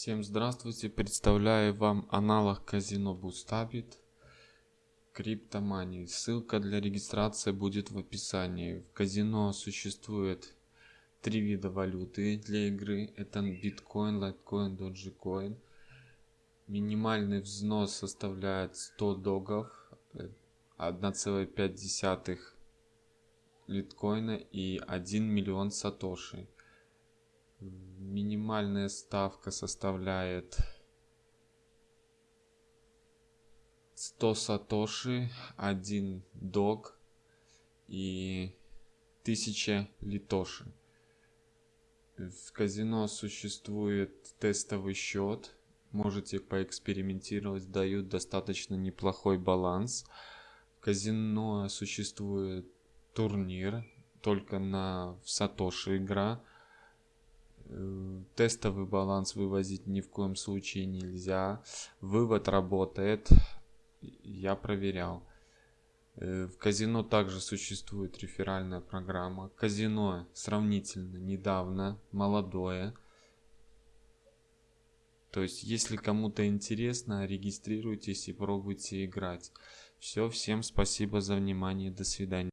Всем здравствуйте, представляю вам аналог казино Bustabit CryptoMoney. Ссылка для регистрации будет в описании. В казино существует три вида валюты для игры. Это биткоин, лайткоин, Dogecoin. Минимальный взнос составляет 100 догов, 1,5 литкоина и 1 миллион сатоши минимальная ставка составляет 100 сатоши 1 дог и 1000 литоши. В казино существует тестовый счет. Можете поэкспериментировать дают достаточно неплохой баланс. В казино существует турнир только на в сатоши игра тестовый баланс вывозить ни в коем случае нельзя. Вывод работает. Я проверял. Э, в казино также существует реферальная программа. Казино сравнительно недавно, молодое. То есть, если кому-то интересно, регистрируйтесь и пробуйте играть. Все, всем спасибо за внимание, до свидания.